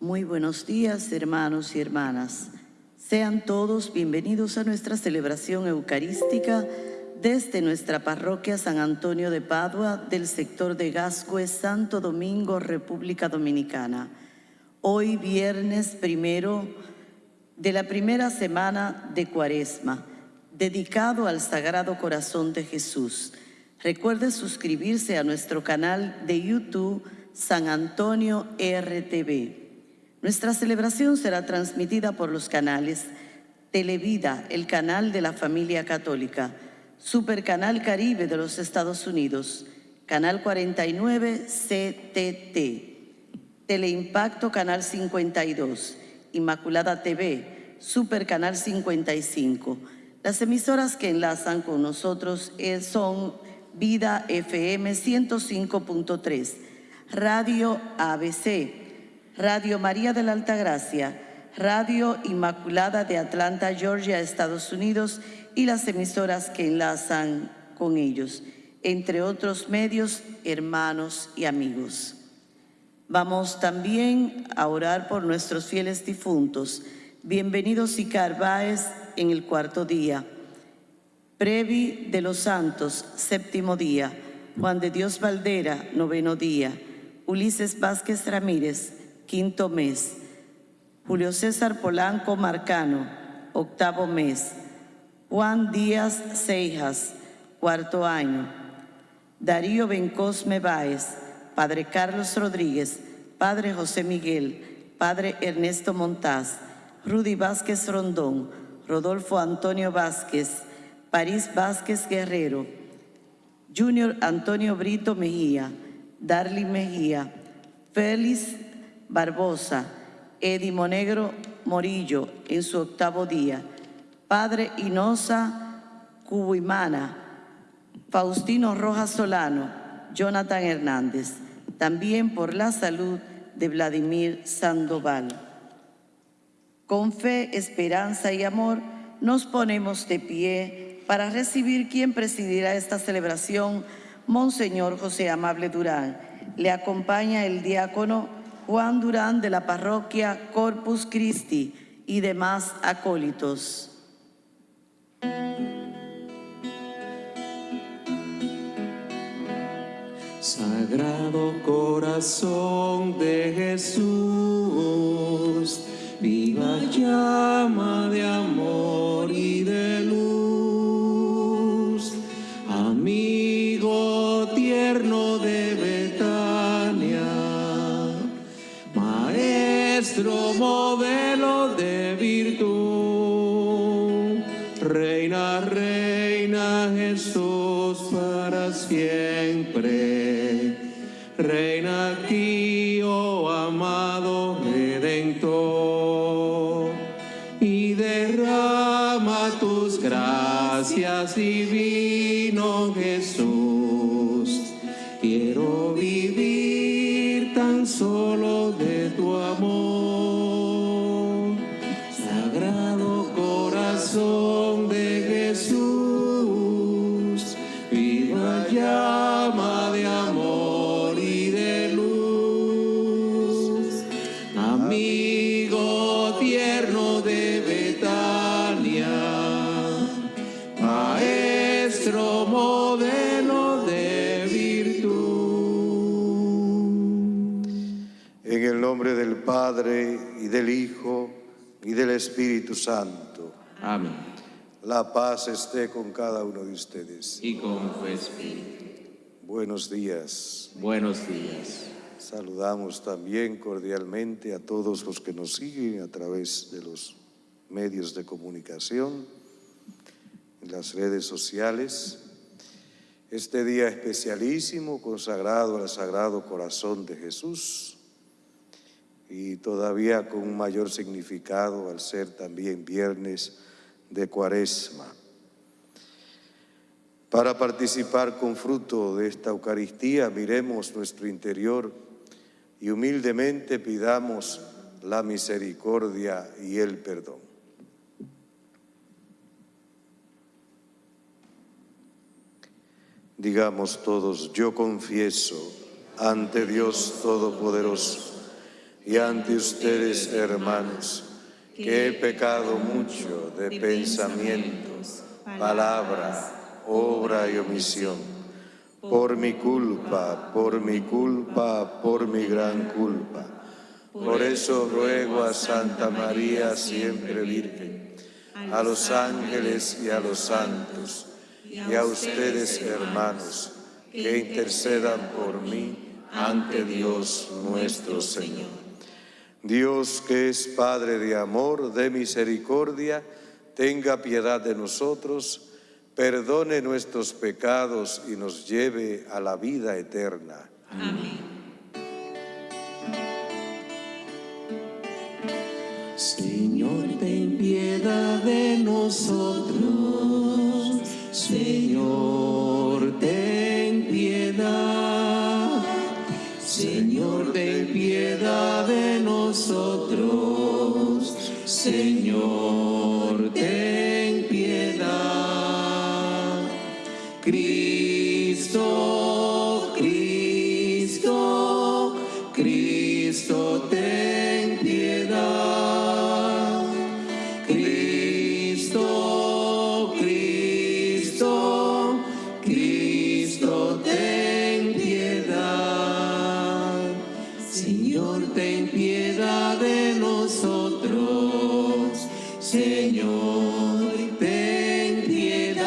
Muy buenos días, hermanos y hermanas. Sean todos bienvenidos a nuestra celebración eucarística desde nuestra parroquia San Antonio de Padua del sector de Gascue, Santo Domingo, República Dominicana. Hoy viernes primero de la primera semana de Cuaresma, dedicado al Sagrado Corazón de Jesús. Recuerde suscribirse a nuestro canal de YouTube San Antonio RTV. Nuestra celebración será transmitida por los canales Televida, el canal de la familia católica, Supercanal Caribe de los Estados Unidos, Canal 49 CTT, Teleimpacto Canal 52, Inmaculada TV, Supercanal 55. Las emisoras que enlazan con nosotros eh, son Vida FM 105.3, Radio ABC, Radio María de la Altagracia, Radio Inmaculada de Atlanta, Georgia, Estados Unidos y las emisoras que enlazan con ellos, entre otros medios, hermanos y amigos. Vamos también a orar por nuestros fieles difuntos. Bienvenidos Icar Báez en el cuarto día. Previ de los Santos, séptimo día. Juan de Dios Valdera, noveno día. Ulises Vázquez Ramírez, quinto mes. Julio César Polanco Marcano, octavo mes. Juan Díaz Seijas, cuarto año. Darío Bencosme Báez, Padre Carlos Rodríguez, Padre José Miguel, Padre Ernesto Montaz, Rudy Vázquez Rondón, Rodolfo Antonio Vázquez, París Vázquez Guerrero, Junior Antonio Brito Mejía, Darly Mejía, Félix Barbosa, Edi Monegro Morillo en su octavo día, Padre Inosa Cubuimana, Faustino Rojas Solano, Jonathan Hernández, también por la salud de Vladimir Sandoval. Con fe, esperanza y amor nos ponemos de pie para recibir quien presidirá esta celebración, Monseñor José Amable Durán. Le acompaña el diácono Juan Durán de la parroquia Corpus Christi y demás acólitos. Sagrado corazón de Jesús, viva llama de amor y de luz, nuestro modelo de virtud. Reina, reina Jesús para siempre. Reina aquí, oh amado Redentor. Y derrama tus gracias divino Jesús. Del Hijo, y del Espíritu Santo. Amén. La paz esté con cada uno de ustedes. Y con tu Espíritu. Buenos días. Buenos días. Saludamos también cordialmente a todos los que nos siguen a través de los medios de comunicación, en las redes sociales. Este día especialísimo consagrado al Sagrado Corazón de Jesús, y todavía con un mayor significado al ser también viernes de cuaresma. Para participar con fruto de esta Eucaristía, miremos nuestro interior y humildemente pidamos la misericordia y el perdón. Digamos todos, yo confieso ante Dios Todopoderoso y ante ustedes, hermanos, que he pecado mucho de pensamientos, palabra, obra y omisión. Por mi culpa, por mi culpa, por mi gran culpa. Por eso ruego a Santa María, siempre Virgen, a los ángeles y a los santos, y a ustedes, hermanos, que intercedan por mí ante Dios nuestro Señor. Dios que es Padre de amor, de misericordia, tenga piedad de nosotros, perdone nuestros pecados y nos lleve a la vida eterna. Amén. Señor, ten piedad de nosotros. Señor, ten piedad. Cristo, Cristo, Cristo, ten piedad. Cristo, Cristo, Cristo, ten piedad. Señor, ten piedad de nosotros. Señor, ten piedad.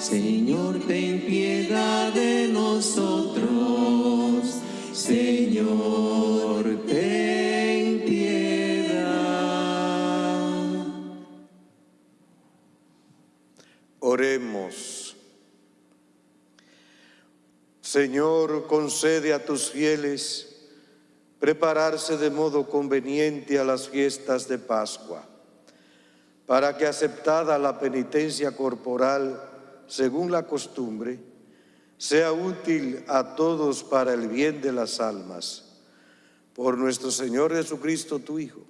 Señor, ten piedad de nosotros. Señor, ten piedad. Oremos. Señor, concede a tus fieles prepararse de modo conveniente a las fiestas de Pascua, para que aceptada la penitencia corporal según la costumbre, sea útil a todos para el bien de las almas. Por nuestro Señor Jesucristo, tu Hijo,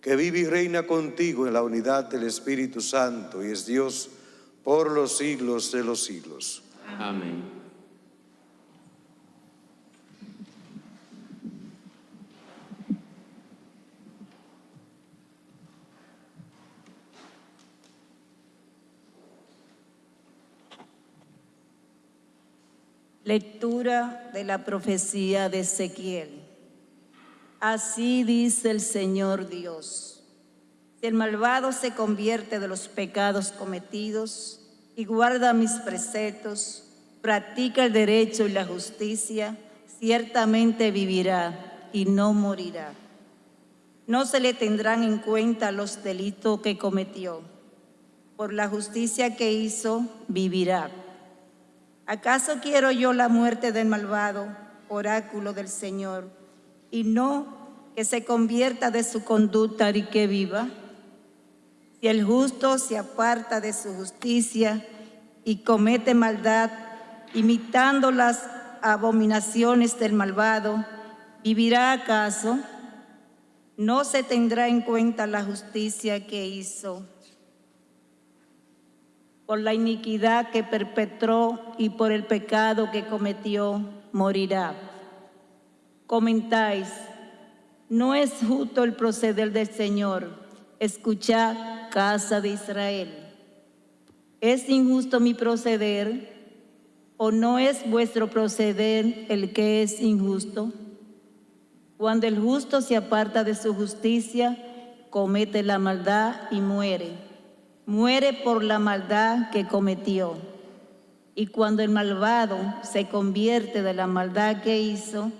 que vive y reina contigo en la unidad del Espíritu Santo y es Dios por los siglos de los siglos. Amén. Lectura de la profecía de Ezequiel. Así dice el Señor Dios. Si el malvado se convierte de los pecados cometidos y guarda mis preceptos, practica el derecho y la justicia, ciertamente vivirá y no morirá. No se le tendrán en cuenta los delitos que cometió. Por la justicia que hizo, vivirá. ¿Acaso quiero yo la muerte del malvado, oráculo del Señor, y no que se convierta de su conducta y que viva? Si el justo se aparta de su justicia y comete maldad, imitando las abominaciones del malvado, ¿vivirá acaso? No se tendrá en cuenta la justicia que hizo por la iniquidad que perpetró y por el pecado que cometió, morirá. Comentáis, no es justo el proceder del Señor, escuchad, casa de Israel. ¿Es injusto mi proceder o no es vuestro proceder el que es injusto? Cuando el justo se aparta de su justicia, comete la maldad y muere muere por la maldad que cometió. Y cuando el malvado se convierte de la maldad que hizo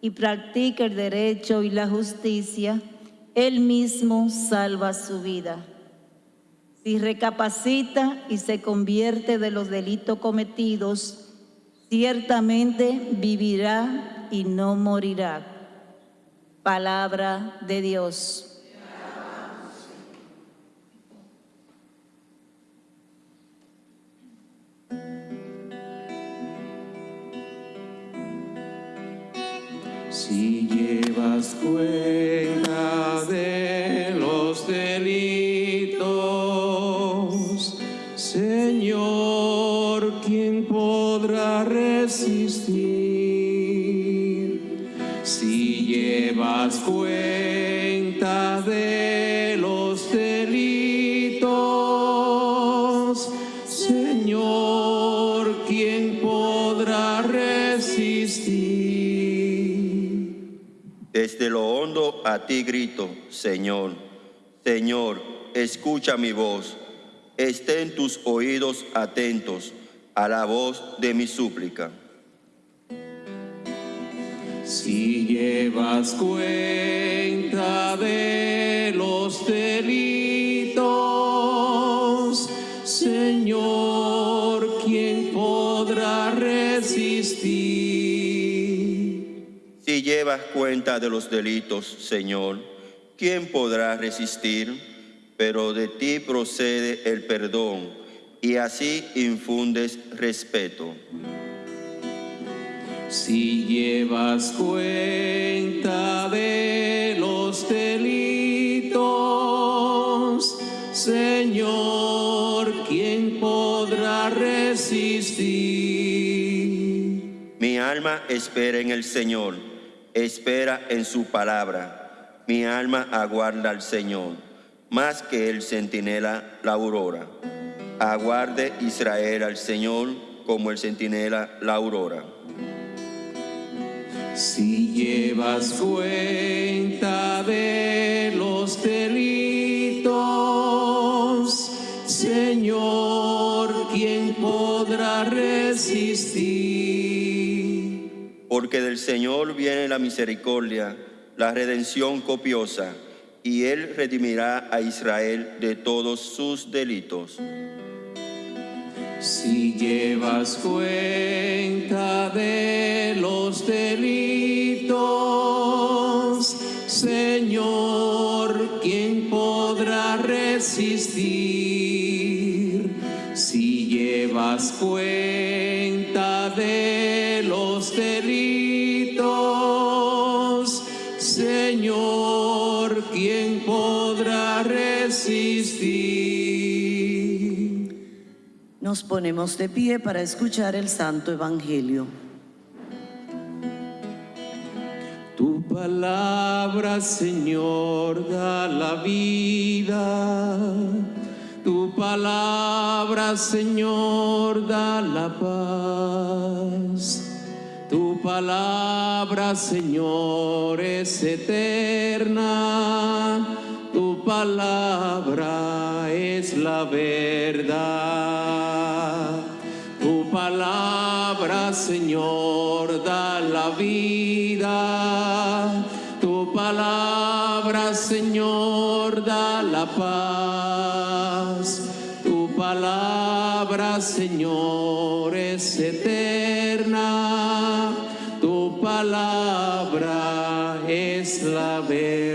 y practica el derecho y la justicia, él mismo salva su vida. Si recapacita y se convierte de los delitos cometidos, ciertamente vivirá y no morirá. Palabra de Dios. Si llevas cuenta grito, Señor. Señor, escucha mi voz. Estén tus oídos atentos a la voz de mi súplica. Si llevas cuenta de los delitos, Señor, ¿quién podrá resistir? Si llevas cuenta de los delitos, Señor, ¿quién podrá resistir? Pero de ti procede el perdón y así infundes respeto. Si llevas cuenta de los delitos, Señor, ¿quién podrá resistir? Mi alma espera en el Señor, espera en su palabra. Mi alma aguarda al Señor, más que el centinela la aurora. Aguarde Israel al Señor como el centinela la aurora. Si llevas cuenta de los delitos, Señor, ¿quién podrá resistir? Porque del Señor viene la misericordia, la redención copiosa, y Él redimirá a Israel de todos sus delitos. Si llevas cuenta de los delitos, Señor, ¿quién podrá resistir? Si llevas cuenta Nos ponemos de pie para escuchar el Santo Evangelio. Tu palabra, Señor, da la vida. Tu palabra, Señor, da la paz. Tu palabra, Señor, es eterna. Tu palabra es la verdad. Tu palabra, Señor, da la vida. Tu palabra, Señor, da la paz. Tu palabra, Señor, es eterna. Tu palabra es la verdad.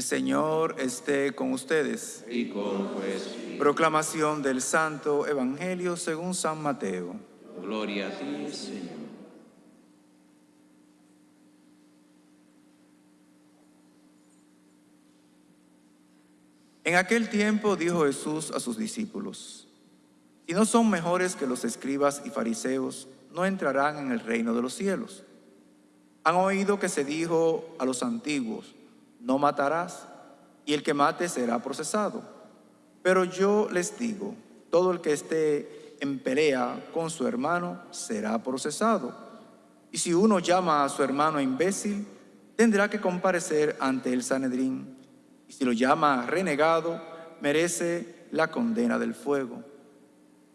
El Señor esté con ustedes. Y con juez. Proclamación del Santo Evangelio según San Mateo. Gloria a ti, Señor. En aquel tiempo dijo Jesús a sus discípulos, si no son mejores que los escribas y fariseos, no entrarán en el reino de los cielos. Han oído que se dijo a los antiguos, no matarás, y el que mate será procesado. Pero yo les digo, todo el que esté en pelea con su hermano será procesado. Y si uno llama a su hermano imbécil, tendrá que comparecer ante el Sanedrín. Y si lo llama renegado, merece la condena del fuego.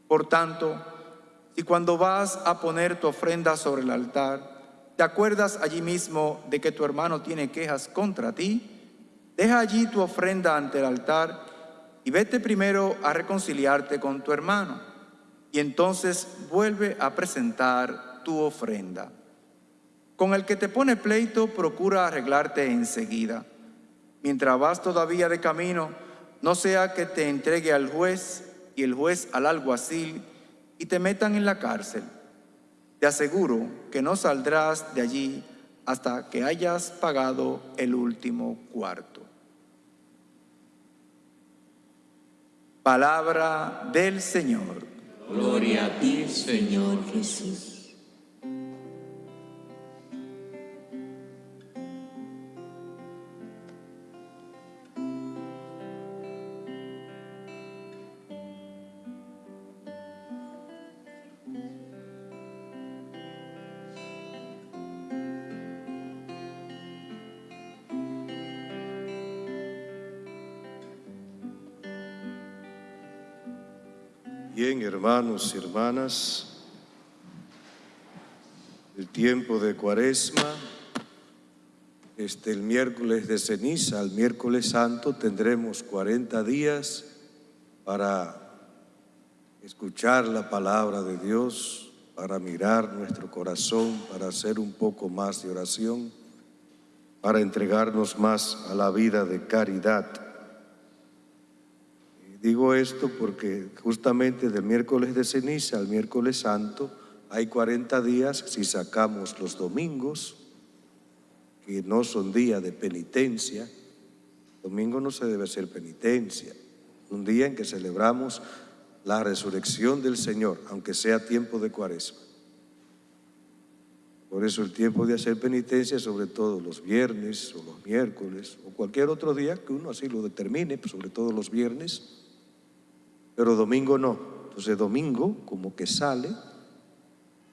Por tanto, si cuando vas a poner tu ofrenda sobre el altar, te acuerdas allí mismo de que tu hermano tiene quejas contra ti, deja allí tu ofrenda ante el altar y vete primero a reconciliarte con tu hermano, y entonces vuelve a presentar tu ofrenda. Con el que te pone pleito, procura arreglarte enseguida. Mientras vas todavía de camino, no sea que te entregue al juez y el juez al alguacil y te metan en la cárcel. Te aseguro que no saldrás de allí hasta que hayas pagado el último cuarto. Palabra del Señor. Gloria a ti, Señor Jesús. Hermanos y hermanas, el tiempo de cuaresma, este, el miércoles de ceniza, el miércoles santo, tendremos 40 días para escuchar la palabra de Dios, para mirar nuestro corazón, para hacer un poco más de oración, para entregarnos más a la vida de caridad. Digo esto porque justamente del miércoles de ceniza al miércoles santo hay 40 días si sacamos los domingos, que no son días de penitencia. Domingo no se debe hacer penitencia. Un día en que celebramos la resurrección del Señor, aunque sea tiempo de cuaresma. Por eso el tiempo de hacer penitencia, sobre todo los viernes o los miércoles o cualquier otro día que uno así lo determine, sobre todo los viernes, pero domingo no. Entonces domingo como que sale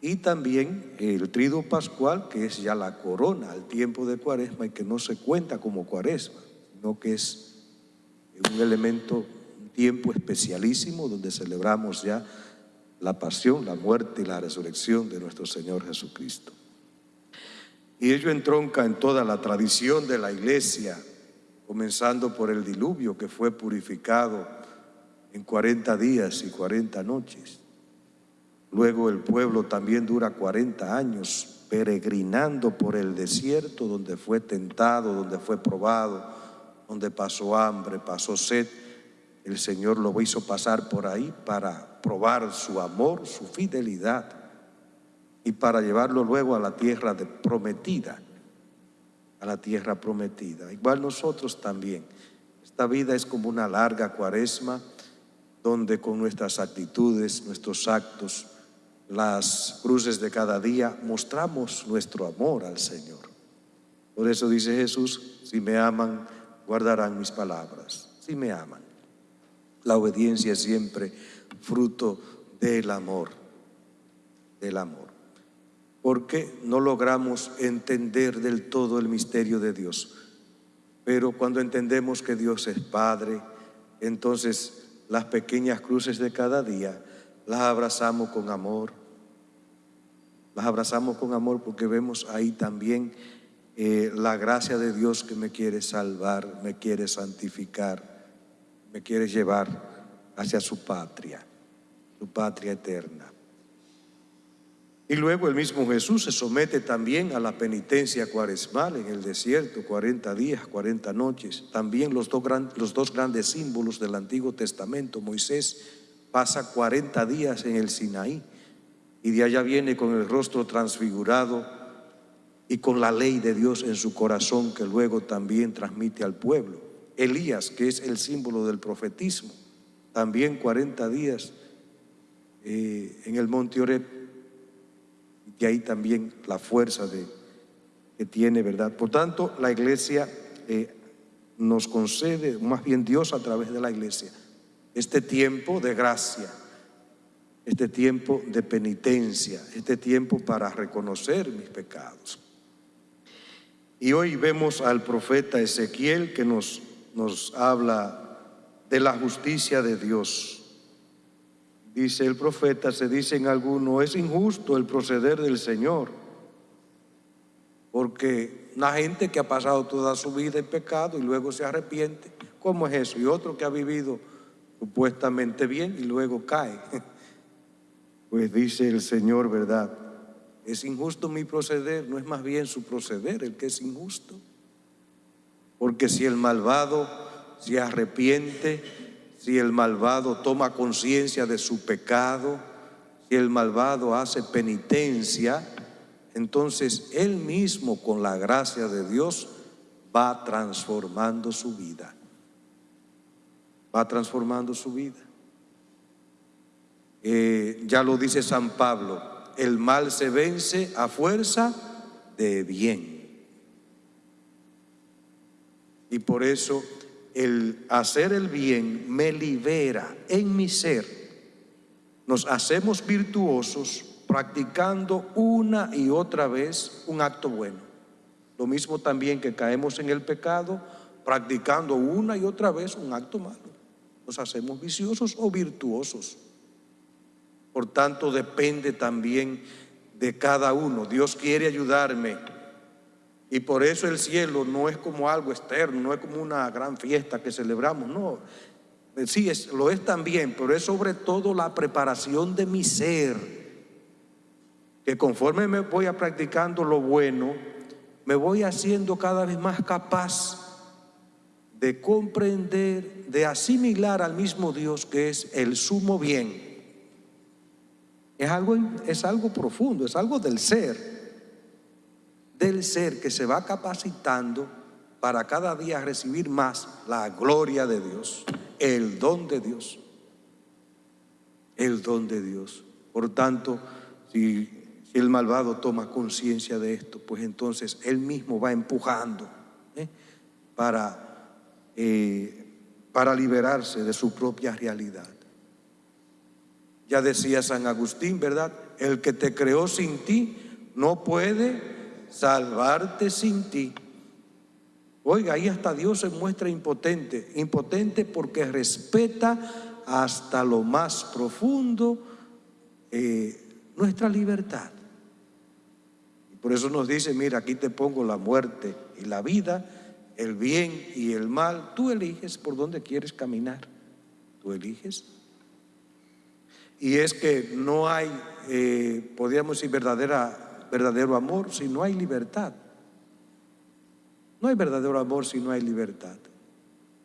y también el trido pascual, que es ya la corona al tiempo de cuaresma y que no se cuenta como cuaresma, sino que es un elemento, un tiempo especialísimo donde celebramos ya la pasión, la muerte y la resurrección de nuestro Señor Jesucristo. Y ello entronca en toda la tradición de la iglesia, comenzando por el diluvio que fue purificado en 40 días y 40 noches. Luego el pueblo también dura 40 años peregrinando por el desierto donde fue tentado, donde fue probado, donde pasó hambre, pasó sed. El Señor lo hizo pasar por ahí para probar su amor, su fidelidad y para llevarlo luego a la tierra de prometida, a la tierra prometida. Igual nosotros también. Esta vida es como una larga cuaresma donde con nuestras actitudes, nuestros actos, las cruces de cada día, mostramos nuestro amor al Señor. Por eso dice Jesús, si me aman, guardarán mis palabras, si me aman. La obediencia es siempre fruto del amor, del amor. Porque no logramos entender del todo el misterio de Dios. Pero cuando entendemos que Dios es Padre, entonces las pequeñas cruces de cada día, las abrazamos con amor. Las abrazamos con amor porque vemos ahí también eh, la gracia de Dios que me quiere salvar, me quiere santificar, me quiere llevar hacia su patria, su patria eterna. Y luego el mismo Jesús se somete también a la penitencia cuaresmal en el desierto, 40 días, 40 noches. También los dos, grandes símbolos del Antiguo Testamento, Moisés pasa 40 días en el Sinaí y de allá viene con el rostro transfigurado y con la ley de Dios en su corazón que luego también transmite al pueblo. Elías, que es el símbolo del profetismo, también 40 días eh, en el monte Oreb y ahí también la fuerza de, que tiene, ¿verdad? Por tanto, la iglesia eh, nos concede, más bien Dios a través de la iglesia, este tiempo de gracia, este tiempo de penitencia, este tiempo para reconocer mis pecados. Y hoy vemos al profeta Ezequiel que nos, nos habla de la justicia de Dios dice el profeta, se dice en alguno, es injusto el proceder del Señor, porque una gente que ha pasado toda su vida en pecado y luego se arrepiente, ¿cómo es eso? Y otro que ha vivido supuestamente bien y luego cae. Pues dice el Señor, ¿verdad? Es injusto mi proceder, no es más bien su proceder el que es injusto. Porque si el malvado se arrepiente, si el malvado toma conciencia de su pecado, si el malvado hace penitencia, entonces él mismo con la gracia de Dios va transformando su vida. Va transformando su vida. Eh, ya lo dice San Pablo, el mal se vence a fuerza de bien. Y por eso el hacer el bien me libera en mi ser. Nos hacemos virtuosos practicando una y otra vez un acto bueno. Lo mismo también que caemos en el pecado practicando una y otra vez un acto malo. Nos hacemos viciosos o virtuosos. Por tanto, depende también de cada uno. Dios quiere ayudarme. Y por eso el cielo no es como algo externo, no es como una gran fiesta que celebramos, no. Sí, es, lo es también, pero es sobre todo la preparación de mi ser, que conforme me voy a practicando lo bueno, me voy haciendo cada vez más capaz de comprender, de asimilar al mismo Dios que es el sumo bien. Es algo, es algo profundo, es algo del ser, del ser que se va capacitando para cada día recibir más la gloria de Dios, el don de Dios, el don de Dios. Por tanto, si el malvado toma conciencia de esto, pues entonces él mismo va empujando ¿eh? para, eh, para liberarse de su propia realidad. Ya decía San Agustín, ¿verdad? El que te creó sin ti no puede salvarte sin ti. Oiga, ahí hasta Dios se muestra impotente, impotente porque respeta hasta lo más profundo eh, nuestra libertad. Por eso nos dice, mira, aquí te pongo la muerte y la vida, el bien y el mal. Tú eliges por dónde quieres caminar. Tú eliges. Y es que no hay, eh, podríamos decir, verdadera, verdadero amor si no hay libertad. No hay verdadero amor si no hay libertad.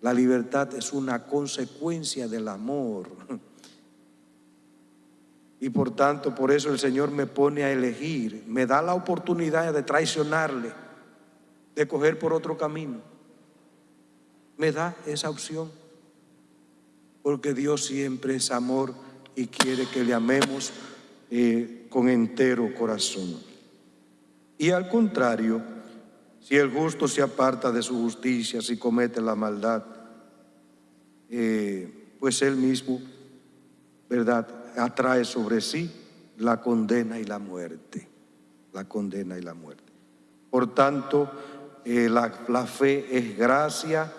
La libertad es una consecuencia del amor. Y por tanto, por eso el Señor me pone a elegir, me da la oportunidad de traicionarle, de coger por otro camino. Me da esa opción. Porque Dios siempre es amor y quiere que le amemos eh, con entero corazón. Y al contrario, si el justo se aparta de su justicia, si comete la maldad, eh, pues él mismo, ¿verdad? atrae sobre sí la condena y la muerte. La condena y la muerte. Por tanto, eh, la, la fe es gracia,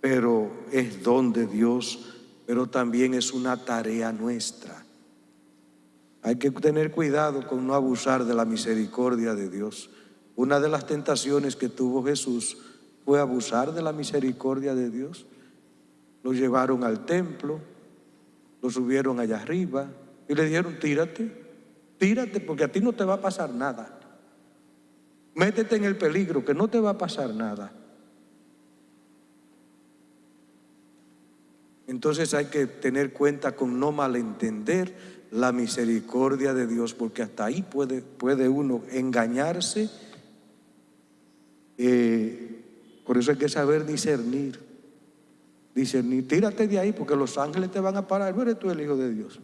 pero es don de Dios, pero también es una tarea nuestra. Hay que tener cuidado con no abusar de la misericordia de Dios. Una de las tentaciones que tuvo Jesús fue abusar de la misericordia de Dios. Lo llevaron al templo, lo subieron allá arriba y le dijeron, tírate, tírate porque a ti no te va a pasar nada. Métete en el peligro, que no te va a pasar nada. Entonces hay que tener cuenta con no malentender la misericordia de Dios, porque hasta ahí puede, puede uno engañarse. Eh, por eso hay que saber discernir. Dice, ni tírate de ahí porque los ángeles te van a parar. Eres tú el Hijo de Dios.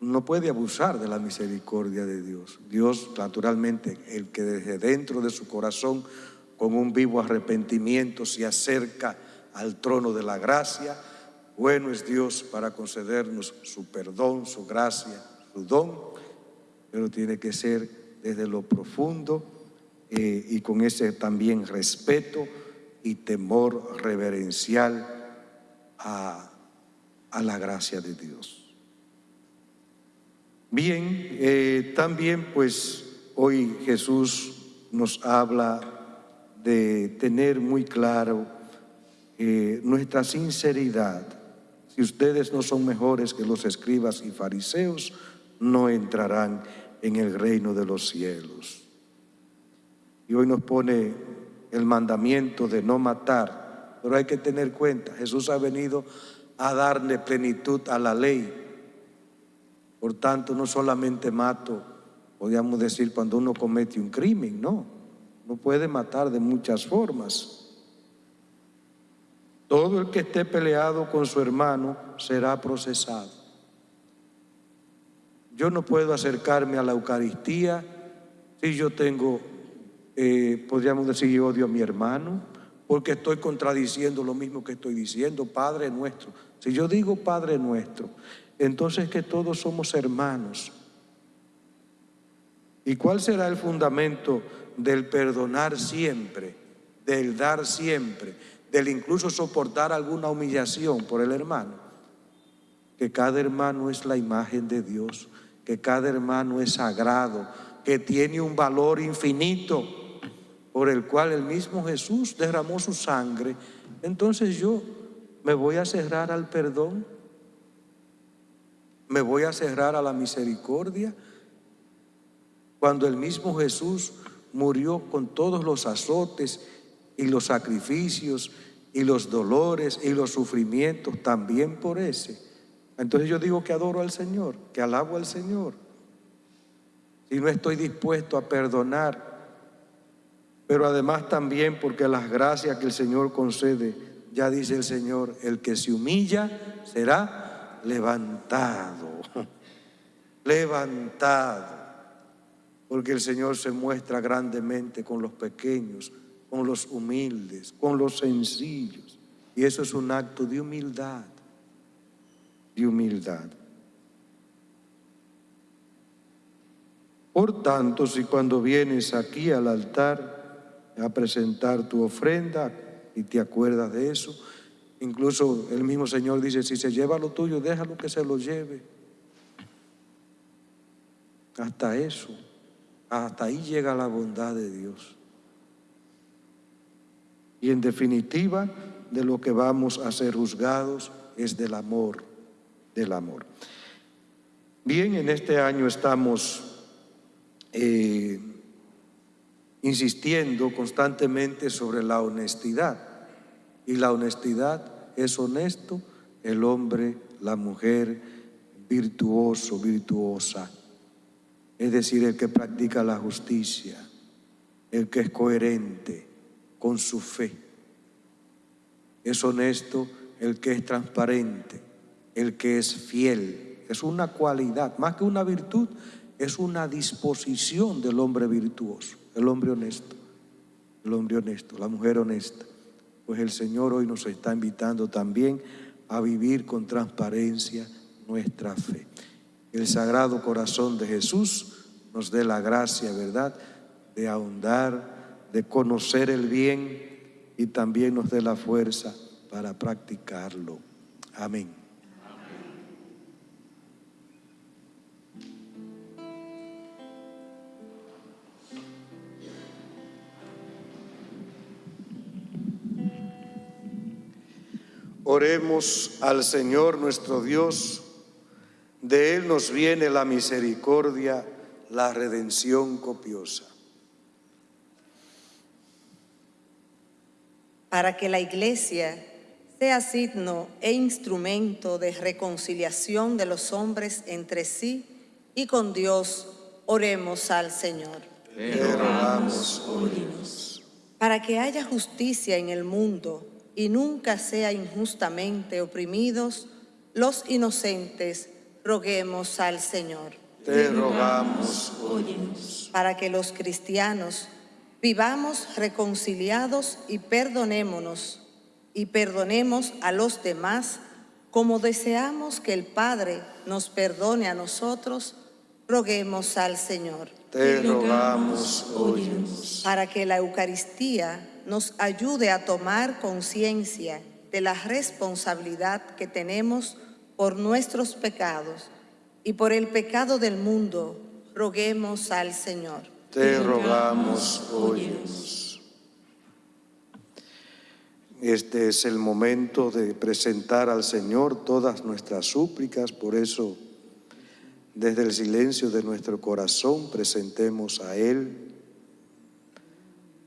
No puede abusar de la misericordia de Dios. Dios, naturalmente, el que desde dentro de su corazón, con un vivo arrepentimiento, se acerca al trono de la gracia, bueno es Dios para concedernos su perdón, su gracia, su don, pero tiene que ser desde lo profundo eh, y con ese también respeto y temor reverencial a, la gracia de Dios. Bien, eh, también pues hoy Jesús nos habla de tener muy claro eh, nuestra sinceridad. Si ustedes no son mejores que los escribas y fariseos, no entrarán en el reino de los cielos. Y hoy nos pone el mandamiento de no matar. Pero hay que tener cuenta, Jesús ha venido a darle plenitud a la ley. Por tanto, no solamente mato, podríamos decir, cuando uno comete un crimen, no. No puede matar de muchas formas. Todo el que esté peleado con su hermano será procesado. Yo no puedo acercarme a la Eucaristía si yo tengo eh, podríamos decir odio a mi hermano, porque estoy contradiciendo lo mismo que estoy diciendo, Padre nuestro. Si yo digo Padre nuestro, entonces que todos somos hermanos. ¿Y cuál será el fundamento del perdonar siempre, del dar siempre, del incluso soportar alguna humillación por el hermano? que cada hermano es la imagen de Dios, que cada hermano es sagrado, que tiene un valor infinito por el cual el mismo Jesús derramó su sangre, entonces yo me voy a cerrar al perdón, me voy a cerrar a la misericordia, cuando el mismo Jesús murió con todos los azotes y los sacrificios y los dolores y los sufrimientos también por ese. Entonces yo digo que adoro al Señor, que alabo al Señor. Si no estoy dispuesto a perdonar, pero además también porque las gracias que el Señor concede, ya dice el Señor, el que se humilla será levantado, levantado, porque el Señor se muestra grandemente con los pequeños, con los humildes, con los sencillos, y eso es un acto de humildad, de humildad. Por tanto, si cuando vienes aquí al altar, a presentar tu ofrenda y te acuerdas de eso. Incluso el mismo Señor dice, si se lleva lo tuyo, déjalo que se lo lleve. Hasta eso, hasta ahí llega la bondad de Dios. Y en definitiva, de lo que vamos a ser juzgados es del amor, del amor. Bien, en este año estamos eh, insistiendo constantemente sobre la honestidad. Y la honestidad es honesto el hombre, la mujer, virtuoso, virtuosa. Es decir, el que practica la justicia, el que es coherente con su fe. Es honesto el que es transparente, el que es fiel. Es una cualidad, más que una virtud, es una disposición del hombre virtuoso el hombre honesto, el hombre honesto, la mujer honesta. Pues el Señor hoy nos está invitando también a vivir con transparencia nuestra fe. El Sagrado Corazón de Jesús nos dé la gracia, ¿verdad?, de ahondar, de conocer el bien y también nos dé la fuerza para practicarlo. Amén. Oremos al Señor nuestro Dios, de Él nos viene la misericordia, la redención copiosa. Para que la Iglesia sea signo e instrumento de reconciliación de los hombres entre sí y con Dios, oremos al Señor. Te rogamos, Para que haya justicia en el mundo, y nunca sea injustamente oprimidos los inocentes, roguemos al Señor. Te rogamos, Para que los cristianos vivamos reconciliados y perdonémonos, y perdonemos a los demás como deseamos que el Padre nos perdone a nosotros, roguemos al Señor. Te rogamos, Para que la Eucaristía nos ayude a tomar conciencia de la responsabilidad que tenemos por nuestros pecados y por el pecado del mundo, roguemos al Señor. Te rogamos, óyenos. Este es el momento de presentar al Señor todas nuestras súplicas, por eso desde el silencio de nuestro corazón presentemos a Él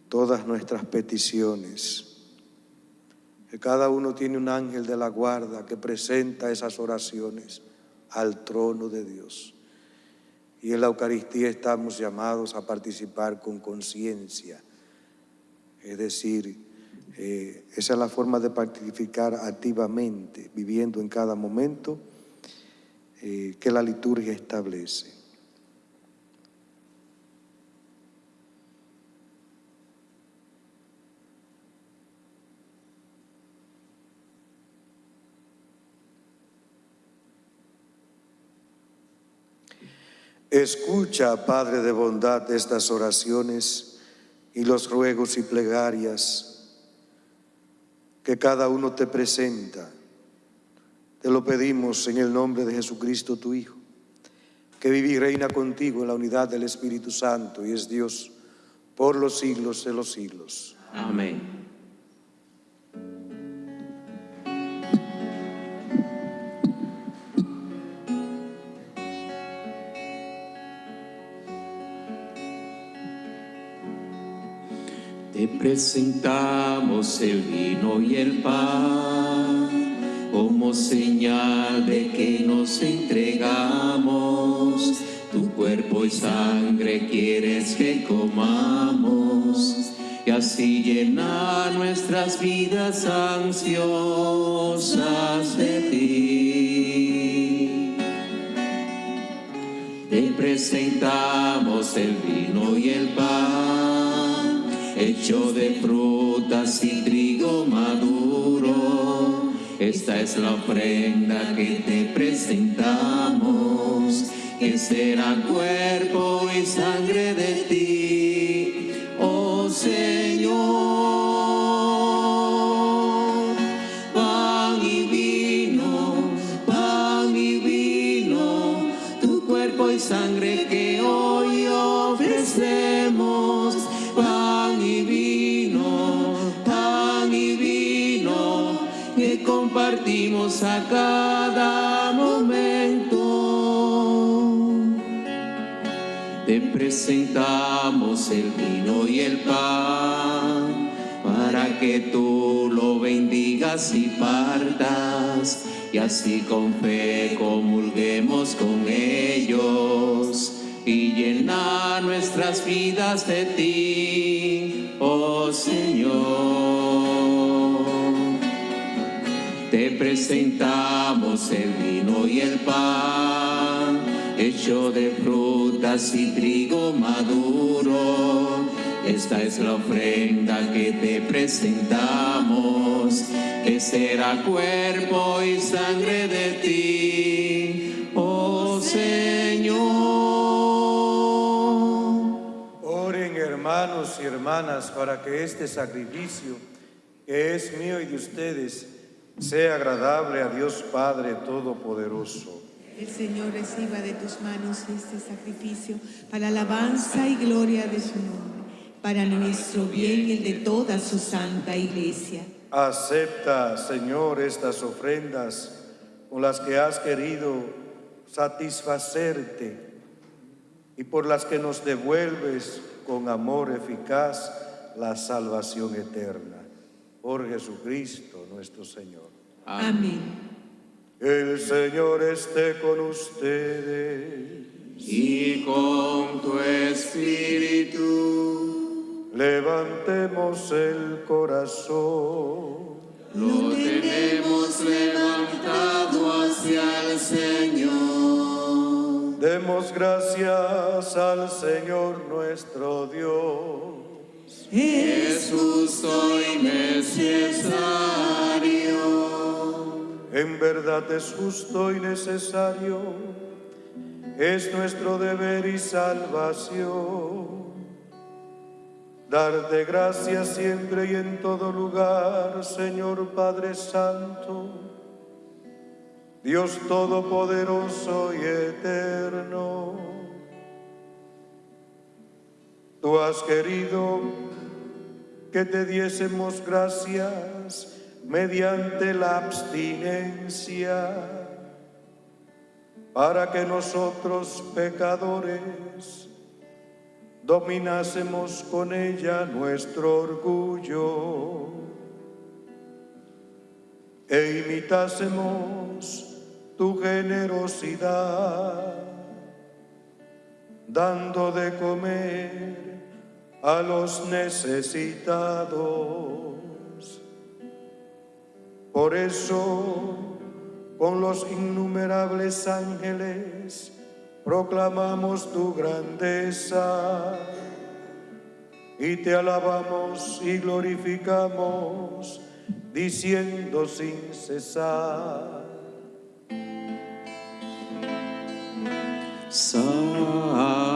todas nuestras peticiones. Que cada uno tiene un ángel de la guarda que presenta esas oraciones al trono de Dios. Y en la Eucaristía estamos llamados a participar con conciencia. Es decir, eh, esa es la forma de participar activamente, viviendo en cada momento eh, que la liturgia establece. Escucha, Padre de bondad, estas oraciones y los ruegos y plegarias que cada uno te presenta Te lo pedimos en el nombre de Jesucristo, tu Hijo, que vive y reina contigo en la unidad del Espíritu Santo y es Dios por los siglos de los siglos. Amén. Te presentamos el vino y el pan como señal de que nos entregamos. Tu cuerpo y sangre quieres que comamos y así llenar nuestras vidas ansiosas de ti. Te presentamos el vino y el pan, hecho de frutas y trigo maduro. Esta es la ofrenda que te presentamos, que será cuerpo y sangre de ti, presentamos el vino y el pan para que tú lo bendigas y partas y así con fe comulguemos con ellos y llenar nuestras vidas de ti, oh Señor. Te presentamos el vino y el pan, hecho de y trigo maduro. Esta es la ofrenda que te presentamos, que será cuerpo y sangre de ti, oh Señor. Oren hermanos y hermanas para que este sacrificio, que es mío y de ustedes, sea agradable a Dios Padre Todopoderoso. El Señor reciba de tus manos este sacrificio para alabanza y gloria de su nombre, para nuestro bien y el de toda su santa iglesia. Acepta, Señor, estas ofrendas con las que has querido satisfacerte y por las que nos devuelves con amor eficaz la salvación eterna. Por Jesucristo nuestro Señor. Amén. El Señor esté con ustedes. Y con tu espíritu Levantemos el corazón. lo tenemos levantado hacia el Señor. Demos gracias al Señor nuestro Dios. Es justo y necesario. En verdad es justo y necesario. Es nuestro deber y salvación. Darte gracias siempre y en todo lugar, Señor Padre Santo, Dios Todopoderoso y Eterno. Tú has querido que te diésemos gracias mediante la abstinencia, para que nosotros pecadores dominásemos con ella nuestro orgullo e imitásemos tu generosidad, dando de comer a los necesitados. Por eso, con los innumerables ángeles, proclamamos tu grandeza y te alabamos y glorificamos, diciendo sin cesar. Santo,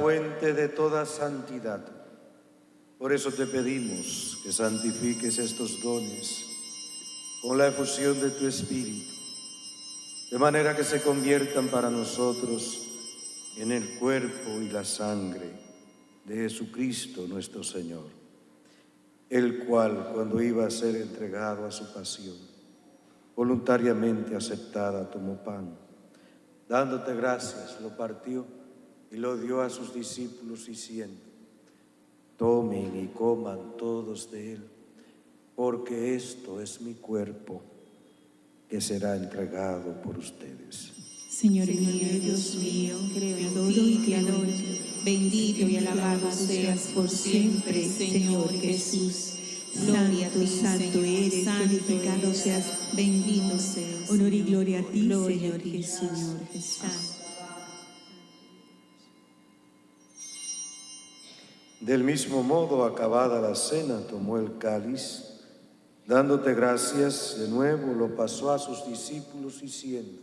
fuente de toda santidad. Por eso te pedimos que santifiques estos dones con la efusión de tu Espíritu, de manera que se conviertan para nosotros en el cuerpo y la sangre de Jesucristo nuestro Señor, el cual cuando iba a ser entregado a su pasión, voluntariamente aceptada, tomó pan. Dándote gracias, lo partió y lo dio a sus discípulos diciendo, tomen y coman todos de él, porque esto es mi cuerpo que será entregado por ustedes. Señor mío, Dios mío, creador y creador, bendito y alabado seas por siempre, Señor Jesús. Santo, santo eres, santificado seas, bendito seas. Honor y gloria a ti, Señor Jesús. Del mismo modo, acabada la cena, tomó el cáliz, dándote gracias, de nuevo lo pasó a sus discípulos diciendo,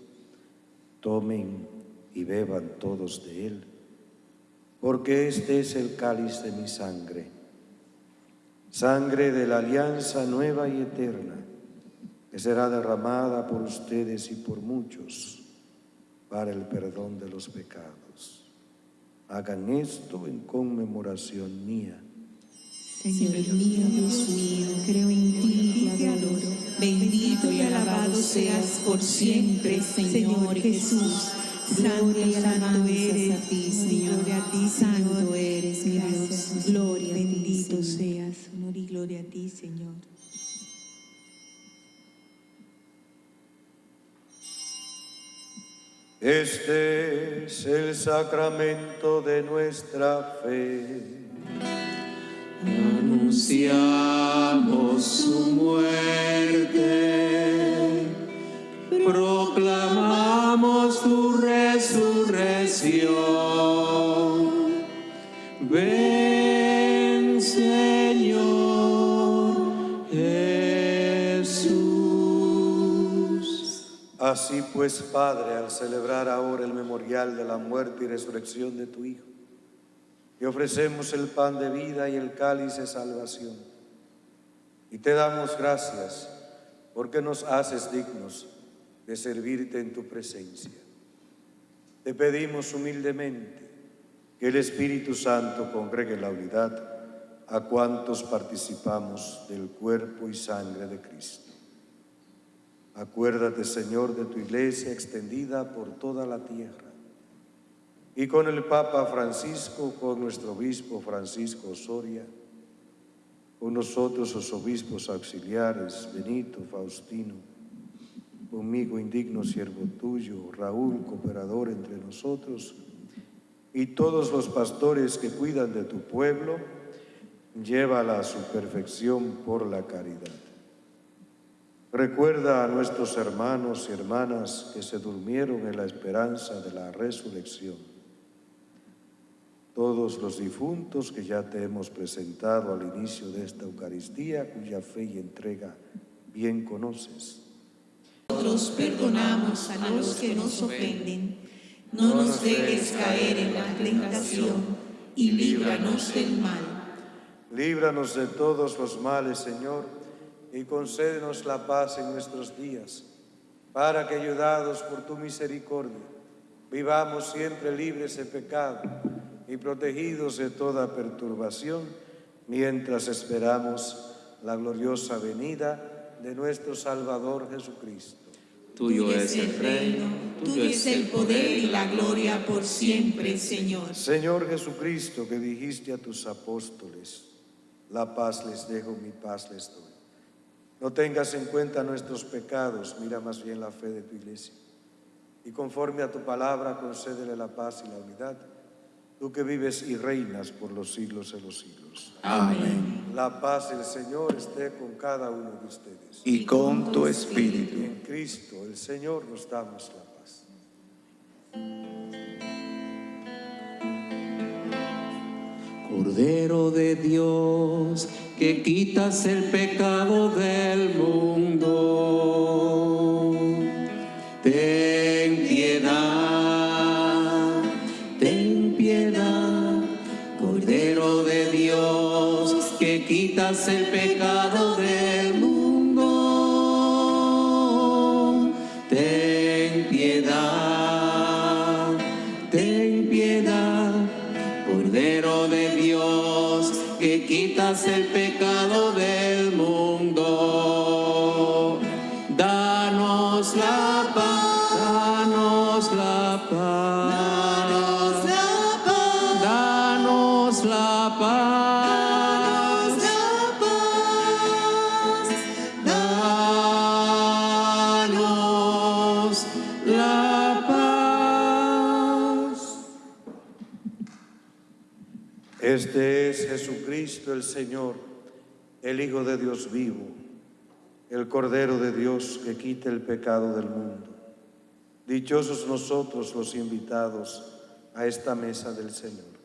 tomen y beban todos de él, porque este es el cáliz de mi sangre, sangre de la alianza nueva y eterna, que será derramada por ustedes y por muchos para el perdón de los pecados. Hagan esto en conmemoración mía. Señor mío, Dios mío, creo en ti y te adoro. Bendito y alabado seas por siempre, Señor Jesús. Santo y santo eres a ti, Señor. Gloria a ti, santo eres, mi Dios. Gloria a ti, Bendito seas. Honor y gloria a ti, Señor. Este es el sacramento de nuestra fe. Anunciamos su muerte, proclamamos tu resurrección. Así pues, Padre, al celebrar ahora el memorial de la muerte y resurrección de tu Hijo, te ofrecemos el pan de vida y el cáliz de salvación. Y te damos gracias porque nos haces dignos de servirte en tu presencia. Te pedimos humildemente que el Espíritu Santo congregue la unidad a cuantos participamos del cuerpo y sangre de Cristo. Acuérdate, Señor, de tu iglesia extendida por toda la tierra. Y con el Papa Francisco, con nuestro obispo Francisco Osoria, con nosotros los obispos auxiliares, Benito, Faustino, conmigo indigno siervo tuyo, Raúl, cooperador entre nosotros, y todos los pastores que cuidan de tu pueblo, llévala a su perfección por la caridad. Recuerda a nuestros hermanos y hermanas que se durmieron en la esperanza de la resurrección. todos los difuntos que ya te hemos presentado al inicio de esta Eucaristía, cuya fe y entrega bien conoces. Nosotros perdonamos a los que nos ofenden. No nos dejes caer en la tentación y líbranos del mal. Líbranos de todos los males, Señor, y concédenos la paz en nuestros días, para que, ayudados por tu misericordia, vivamos siempre libres de pecado y protegidos de toda perturbación, mientras esperamos la gloriosa venida de nuestro Salvador Jesucristo. Tuyo es el reino, tuyo es el poder y la gloria por siempre, Señor. Señor Jesucristo, que dijiste a tus apóstoles, la paz les dejo, mi paz les doy. No tengas en cuenta nuestros pecados, mira más bien la fe de tu iglesia. Y conforme a tu palabra, concédele la paz y la unidad, tú que vives y reinas por los siglos de los siglos. Amén. La paz del Señor esté con cada uno de ustedes. Y con tu espíritu. en Cristo, el Señor, nos damos la paz. Cordero de Dios, que quitas el pecado del mundo. Ten piedad, ten piedad, Cordero de Dios, que quitas el pecado del mundo. Ten piedad, ten piedad, Cordero de Dios, que quitas el pecado Este es Jesucristo el Señor, el Hijo de Dios vivo, el Cordero de Dios que quita el pecado del mundo. Dichosos nosotros los invitados a esta mesa del Señor.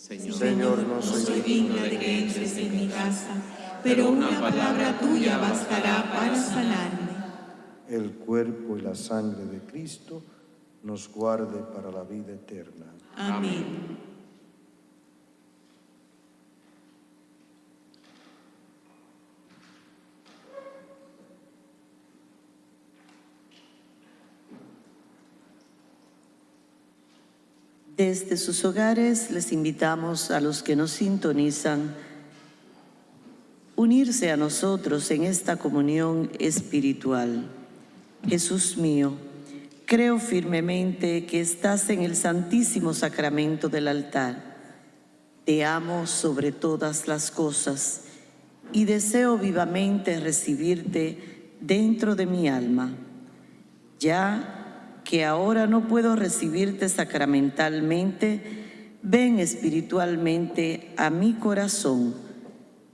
Señor, Señor, no No soy soy digna de que entres en mi casa, pero una palabra tuya bastará para sanarme. el cuerpo y la sangre de Cristo nos guarde para la vida eterna. Amén. Desde sus hogares les invitamos a los que nos sintonizan unirse a nosotros en esta comunión espiritual. Jesús mío, creo firmemente que estás en el santísimo sacramento del altar. Te amo sobre todas las cosas y deseo vivamente recibirte dentro de mi alma. Ya que ahora no puedo recibirte sacramentalmente, ven espiritualmente a mi corazón,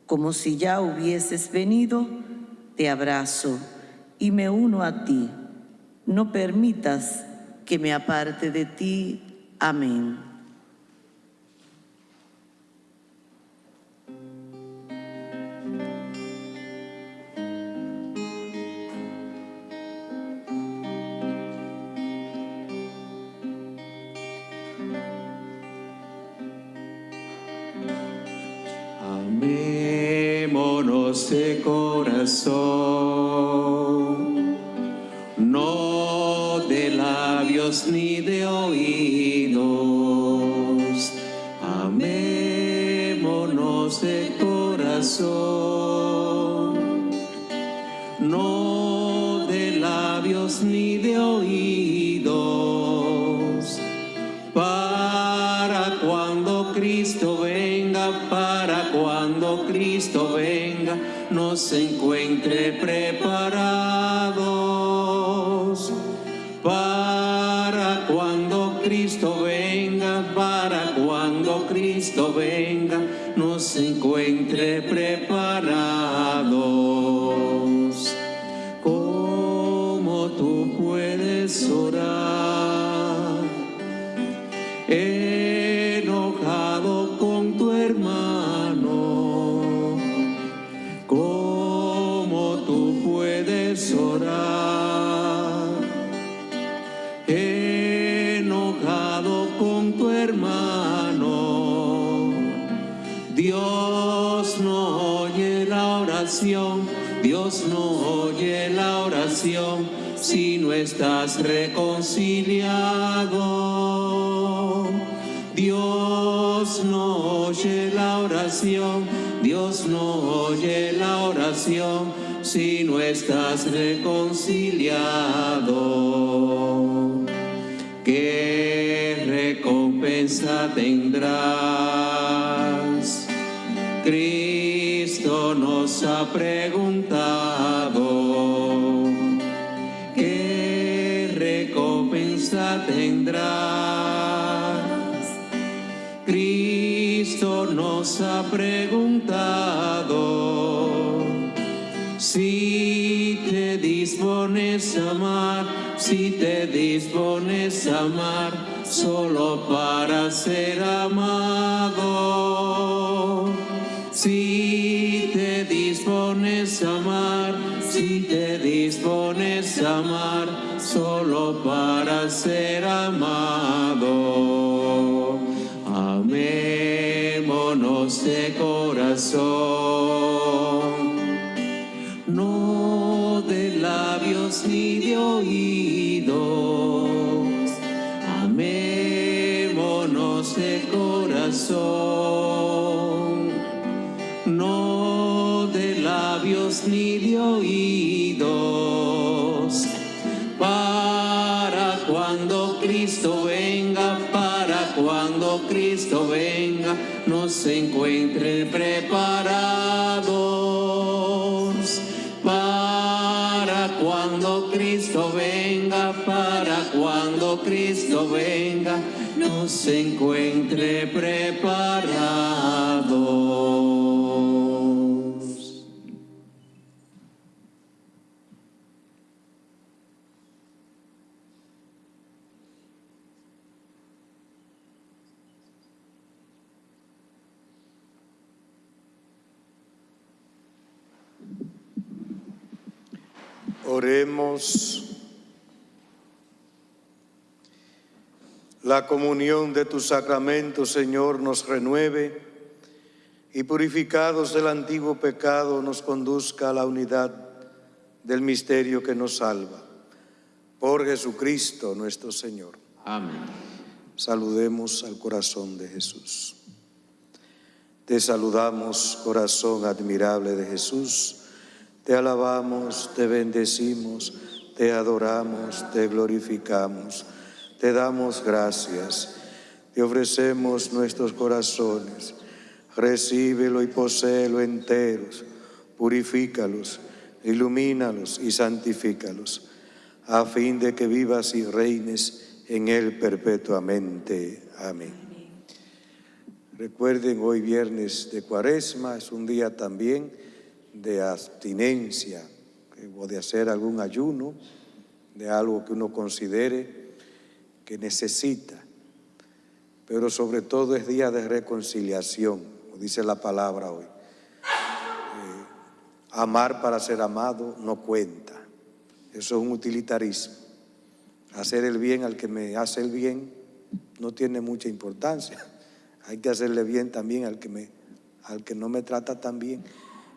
como si ya hubieses venido, te abrazo y me uno a ti. No permitas que me aparte de ti. Amén. No oye la oración, Dios no oye la oración si no estás reconciliado. Dios no oye la oración, Dios no oye la oración si no estás reconciliado. ¿Qué recompensa tendrás? Preguntado. ¿Qué recompensa tendrás? Cristo nos ha preguntado. Si te dispones a amar, si te dispones a amar, solo para ser amado. Amar, solo para ser amado. Amémonos de corazón no de labios ni de oídos. Amémonos de corazón, no de labios ni de oídos. Cristo venga, para cuando Cristo venga, nos encuentre preparados para cuando Cristo venga, para cuando Cristo venga, nos encuentre preparados. La comunión de tus sacramentos, Señor, nos renueve y purificados del antiguo pecado nos conduzca a la unidad del misterio que nos salva. Por Jesucristo nuestro Señor. Amén. Saludemos al corazón de Jesús. Te saludamos, corazón admirable de Jesús. Te alabamos, te bendecimos, te adoramos, te glorificamos. Te damos gracias. Te ofrecemos nuestros corazones. Recíbelo y poséelo enteros. Purifícalos, ilumínalos y santifícalos, a fin de que vivas y reines en Él perpetuamente. Amén. Recuerden, hoy viernes de cuaresma es un día también de abstinencia o de hacer algún ayuno de algo que uno considere que necesita. Pero sobre todo es día de reconciliación, como dice la palabra hoy. Eh, amar para ser amado no cuenta. Eso es un utilitarismo. Hacer el bien al que me hace el bien no tiene mucha importancia. Hay que hacerle bien también al que, me, al que no me trata tan bien.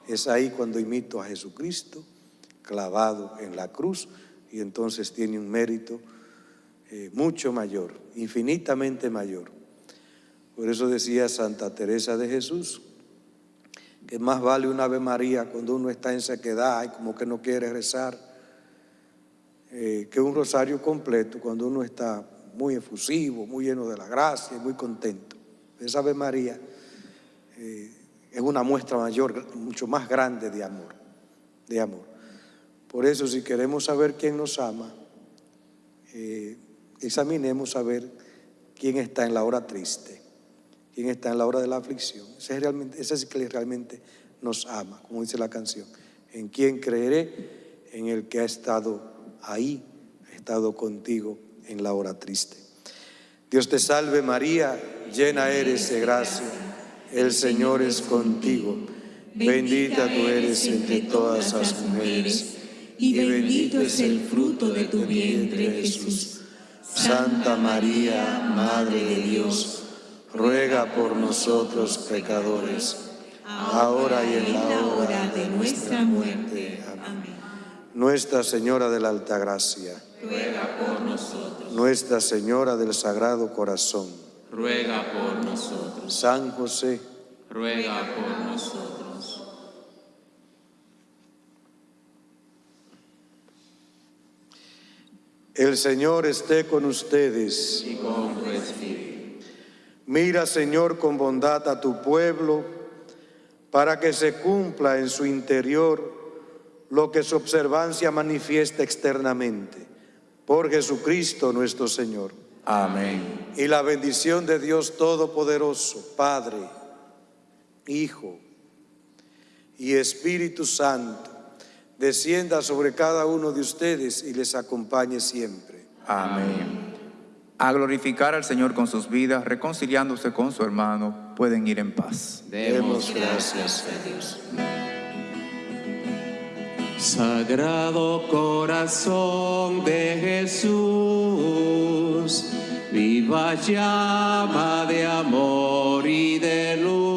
Es ahí cuando imito a Jesucristo clavado en la cruz y entonces tiene un mérito eh, mucho mayor, infinitamente mayor. Por eso decía Santa Teresa de Jesús, que más vale una Ave María cuando uno está en sequedad y como que no quiere rezar, eh, que un rosario completo cuando uno está muy efusivo, muy lleno de la gracia y muy contento. Esa Ave María eh, es una muestra mayor, mucho más grande de amor, de amor. Por eso si queremos saber quién nos ama, eh, examinemos a ver quién está en la hora triste, quién está en la hora de la aflicción. Ese es, ese es el que realmente nos ama, como dice la canción. En quién creeré, en el que ha estado ahí, ha estado contigo en la hora triste. Dios te salve María, llena eres de gracia, el Señor es contigo. Bendita tú eres entre todas las mujeres, y bendito es el fruto de tu vientre, Jesús. Santa María, Madre de Dios, ruega por nosotros pecadores, ahora y en la hora de nuestra muerte. Amén. Nuestra Señora de la Altagracia, ruega por nosotros, Nuestra Señora del Sagrado Corazón, ruega por nosotros, San José, ruega por nosotros. el Señor esté con ustedes. Y con tu espíritu, Mira, Señor, con bondad a tu pueblo, para que se cumpla en su interior lo que su observancia manifiesta externamente. Por Jesucristo nuestro Señor. Amén. Y la bendición de Dios Todopoderoso, Padre, Hijo y Espíritu Santo, descienda sobre cada uno de ustedes y les acompañe siempre. Amén. A glorificar al Señor con sus vidas, reconciliándose con su hermano, pueden ir en paz. Demos gracias a Dios. Sagrado corazón de Jesús, viva llama de amor y de luz,